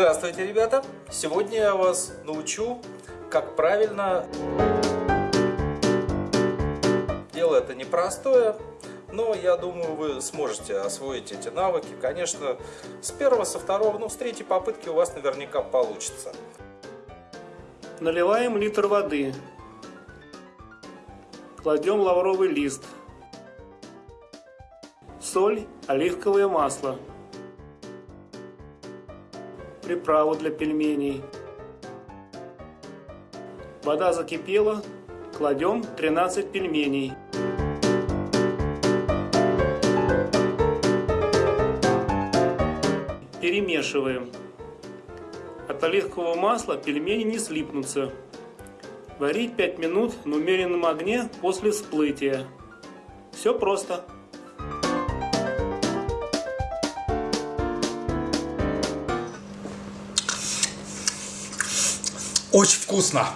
Здравствуйте, ребята! Сегодня я вас научу, как правильно... Дело это непростое, но я думаю, вы сможете освоить эти навыки. Конечно, с первого, со второго, ну, с третьей попытки у вас наверняка получится. Наливаем литр воды. Кладем лавровый лист. Соль, оливковое масло приправу для пельменей. Вода закипела, кладем 13 пельменей. Перемешиваем. От оливкового масла пельмени не слипнутся. Варить 5 минут на умеренном огне после всплытия. Все просто. Очень вкусно.